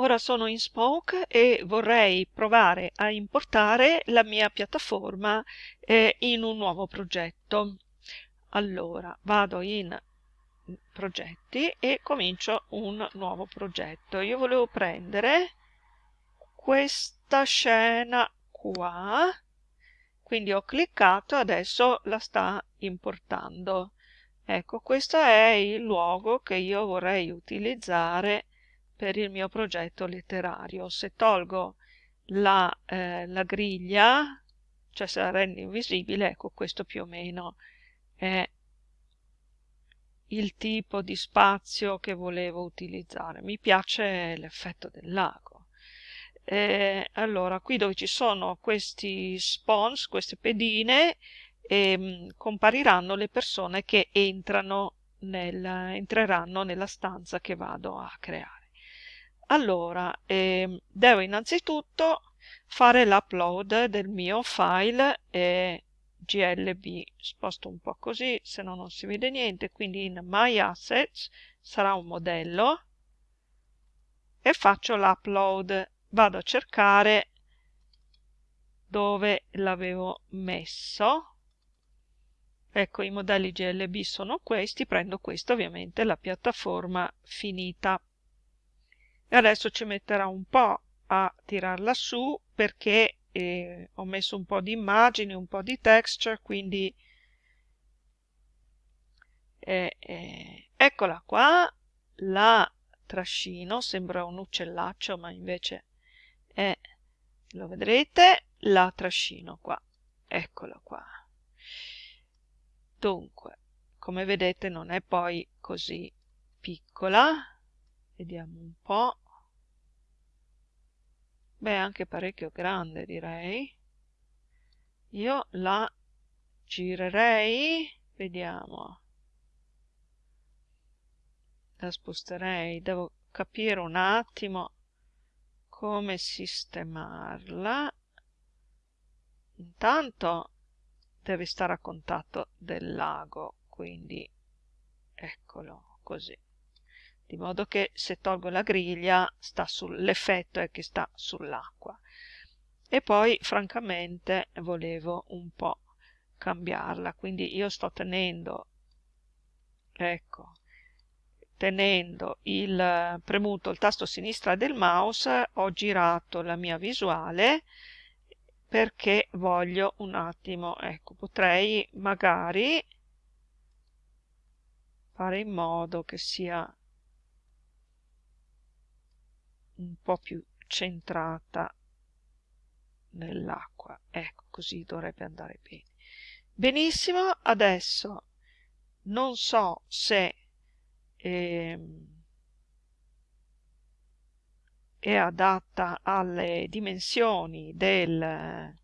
ora sono in Spoke e vorrei provare a importare la mia piattaforma eh, in un nuovo progetto. Allora, vado in progetti e comincio un nuovo progetto. Io volevo prendere questa scena qua, quindi ho cliccato e adesso la sta importando. Ecco, questo è il luogo che io vorrei utilizzare per il mio progetto letterario. Se tolgo la, eh, la griglia, cioè se la rendo invisibile, ecco questo più o meno è il tipo di spazio che volevo utilizzare. Mi piace l'effetto del lago. Eh, allora, qui dove ci sono questi spawns, queste pedine, eh, compariranno le persone che entrano nel, entreranno nella stanza che vado a creare. Allora, eh, devo innanzitutto fare l'upload del mio file eh, glb sposto un po' così se no non si vede niente quindi in my assets sarà un modello e faccio l'upload. Vado a cercare dove l'avevo messo. Ecco i modelli glb sono questi prendo questo ovviamente la piattaforma finita e adesso ci metterà un po' a tirarla su perché e ho messo un po' di immagini, un po' di texture, quindi eh, eh, eccola qua, la trascino, sembra un uccellaccio ma invece è, lo vedrete, la trascino qua, eccola qua. Dunque, come vedete non è poi così piccola, vediamo un po', beh anche parecchio grande direi. Io la girerei. Vediamo. La sposterei. Devo capire un attimo come sistemarla. Intanto deve stare a contatto del lago quindi eccolo così di modo che se tolgo la griglia l'effetto è che sta sull'acqua. E poi francamente volevo un po' cambiarla quindi io sto tenendo ecco tenendo il premuto il tasto sinistra del mouse ho girato la mia visuale perché voglio un attimo ecco potrei magari fare in modo che sia un po' più centrata nell'acqua. Ecco così dovrebbe andare bene. Benissimo adesso non so se ehm, è adatta alle dimensioni del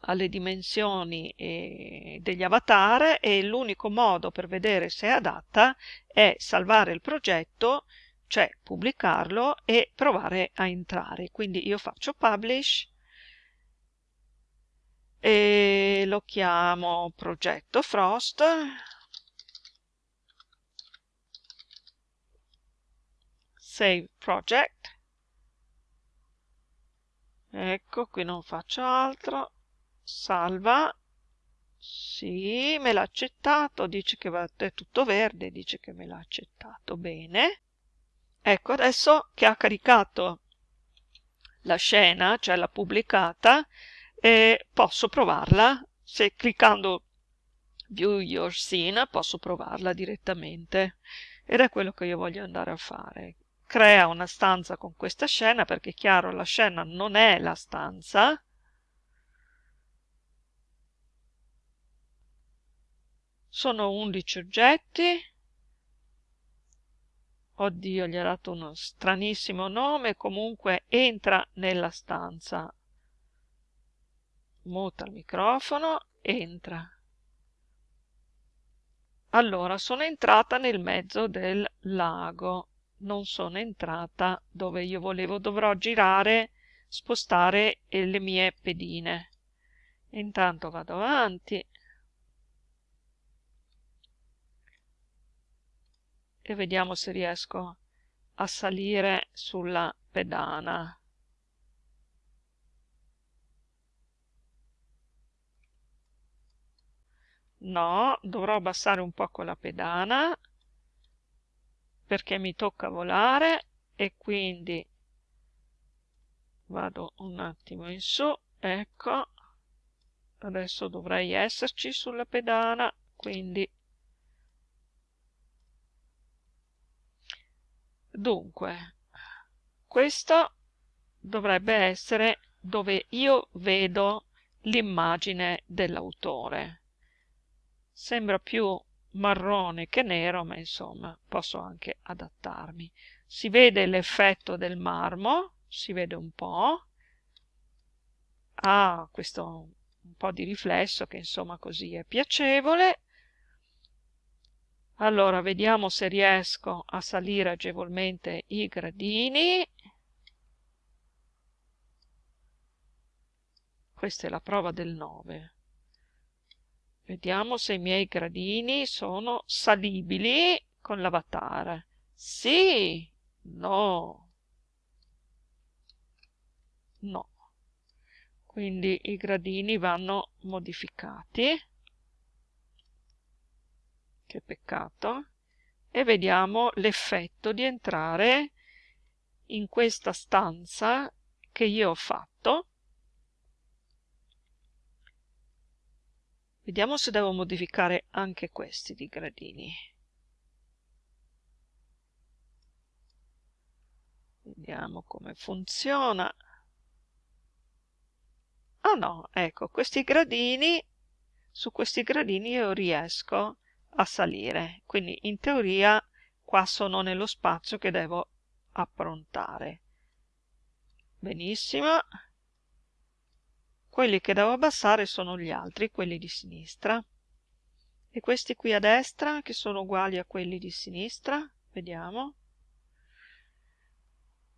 alle dimensioni eh, degli avatar e l'unico modo per vedere se è adatta è salvare il progetto cioè pubblicarlo e provare a entrare. Quindi io faccio publish e lo chiamo progetto Frost. Save project. Ecco, qui non faccio altro. Salva. Sì, me l'ha accettato, dice che è tutto verde, dice che me l'ha accettato. Bene. Ecco, adesso che ha caricato la scena, cioè l'ha pubblicata, eh, posso provarla. Se cliccando View Your Scene posso provarla direttamente. Ed è quello che io voglio andare a fare. Crea una stanza con questa scena, perché è chiaro, la scena non è la stanza. Sono 11 oggetti oddio gli ha dato uno stranissimo nome comunque entra nella stanza. Muta il microfono entra. Allora sono entrata nel mezzo del lago. Non sono entrata dove io volevo dovrò girare spostare le mie pedine. Intanto vado avanti e vediamo se riesco a salire sulla pedana. No, dovrò abbassare un po' con la pedana perché mi tocca volare e quindi vado un attimo in su, ecco, adesso dovrei esserci sulla pedana, quindi dunque questo dovrebbe essere dove io vedo l'immagine dell'autore. Sembra più marrone che nero ma insomma posso anche adattarmi. Si vede l'effetto del marmo si vede un po' ha questo un po' di riflesso che insomma così è piacevole allora vediamo se riesco a salire agevolmente i gradini. Questa è la prova del 9 vediamo se i miei gradini sono salibili con l'avatar sì no. No. Quindi i gradini vanno modificati che peccato. E vediamo l'effetto di entrare in questa stanza che io ho fatto. Vediamo se devo modificare anche questi di gradini. Vediamo come funziona. Ah no ecco questi gradini su questi gradini io riesco a salire. Quindi in teoria qua sono nello spazio che devo approntare. Benissimo. Quelli che devo abbassare sono gli altri quelli di sinistra. E questi qui a destra che sono uguali a quelli di sinistra vediamo.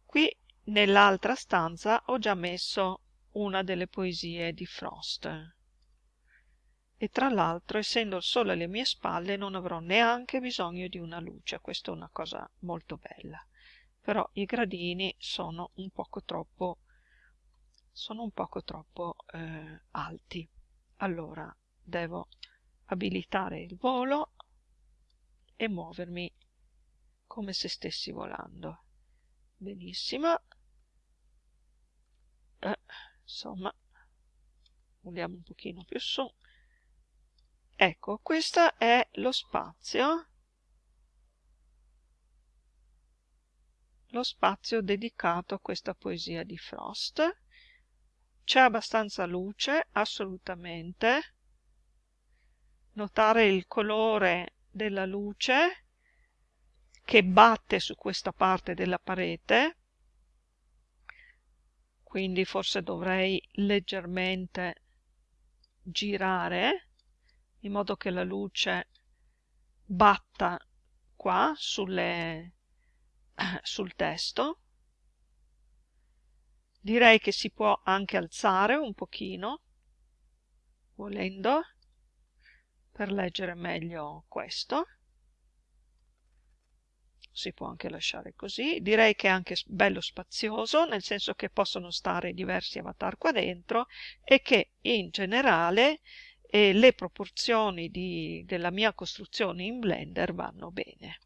Qui nell'altra stanza ho già messo una delle poesie di Frost. E tra l'altro, essendo solo alle mie spalle, non avrò neanche bisogno di una luce. Questa è una cosa molto bella. Però i gradini sono un poco troppo, sono un poco troppo eh, alti. Allora, devo abilitare il volo e muovermi come se stessi volando. Benissimo. Eh insomma vogliamo un pochino più su ecco questo è lo spazio. Lo spazio dedicato a questa poesia di Frost. C'è abbastanza luce assolutamente. Notare il colore della luce che batte su questa parte della parete. Quindi forse dovrei leggermente girare in modo che la luce batta qua sulle, sul testo direi che si può anche alzare un pochino volendo per leggere meglio questo si può anche lasciare così. Direi che è anche bello spazioso, nel senso che possono stare diversi avatar qua dentro e che in generale eh, le proporzioni di, della mia costruzione in Blender vanno bene.